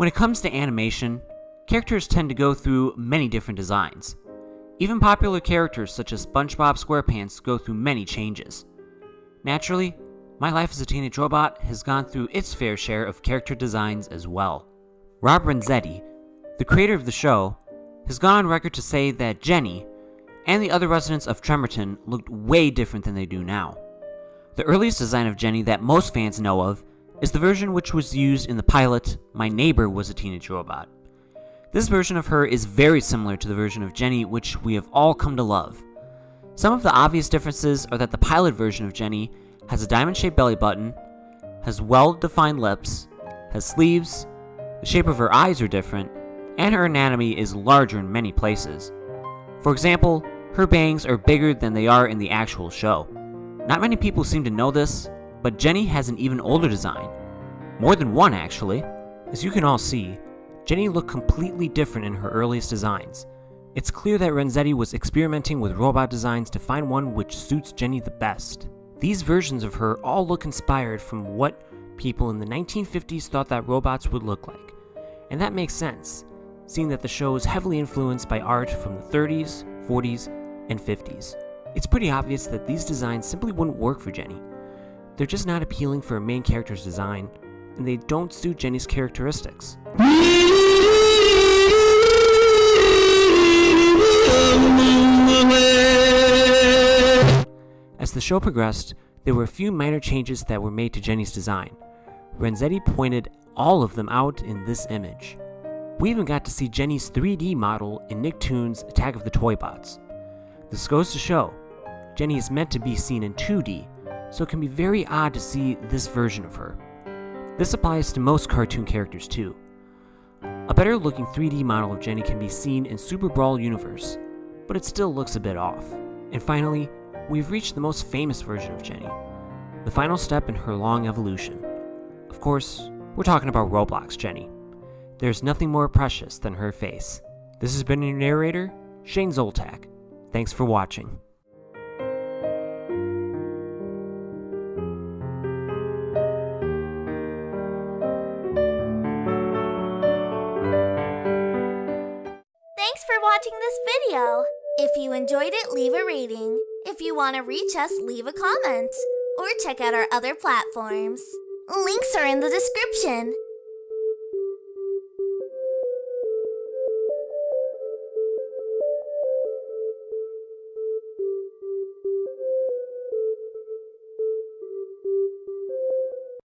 When it comes to animation, characters tend to go through many different designs. Even popular characters such as SpongeBob SquarePants go through many changes. Naturally, My Life as a Teenage Robot has gone through its fair share of character designs as well. Rob Renzetti, the creator of the show, has gone on record to say that Jenny and the other residents of Tremorton looked way different than they do now. The earliest design of Jenny that most fans know of is the version which was used in the pilot My Neighbor Was a Teenage Robot. This version of her is very similar to the version of Jenny which we have all come to love. Some of the obvious differences are that the pilot version of Jenny has a diamond shaped belly button, has well defined lips, has sleeves, the shape of her eyes are different, and her anatomy is larger in many places. For example, her bangs are bigger than they are in the actual show. Not many people seem to know this, but Jenny has an even older design. More than one, actually. As you can all see, Jenny looked completely different in her earliest designs. It's clear that Renzetti was experimenting with robot designs to find one which suits Jenny the best. These versions of her all look inspired from what people in the 1950s thought that robots would look like. And that makes sense, seeing that the show is heavily influenced by art from the 30s, 40s, and 50s. It's pretty obvious that these designs simply wouldn't work for Jenny. They're just not appealing for a main character's design, and they don't suit Jenny's characteristics. As the show progressed, there were a few minor changes that were made to Jenny's design. Renzetti pointed all of them out in this image. We even got to see Jenny's 3D model in Nicktoons Attack of the Toybots. This goes to show, Jenny is meant to be seen in 2D, so it can be very odd to see this version of her. This applies to most cartoon characters too. A better looking 3D model of Jenny can be seen in Super Brawl Universe, but it still looks a bit off. And finally, we've reached the most famous version of Jenny, the final step in her long evolution. Of course, we're talking about Roblox Jenny. There's nothing more precious than her face. This has been your narrator, Shane Zoltak. Thanks for watching. Watching this video. If you enjoyed it, leave a rating. If you want to reach us, leave a comment. Or check out our other platforms. Links are in the description.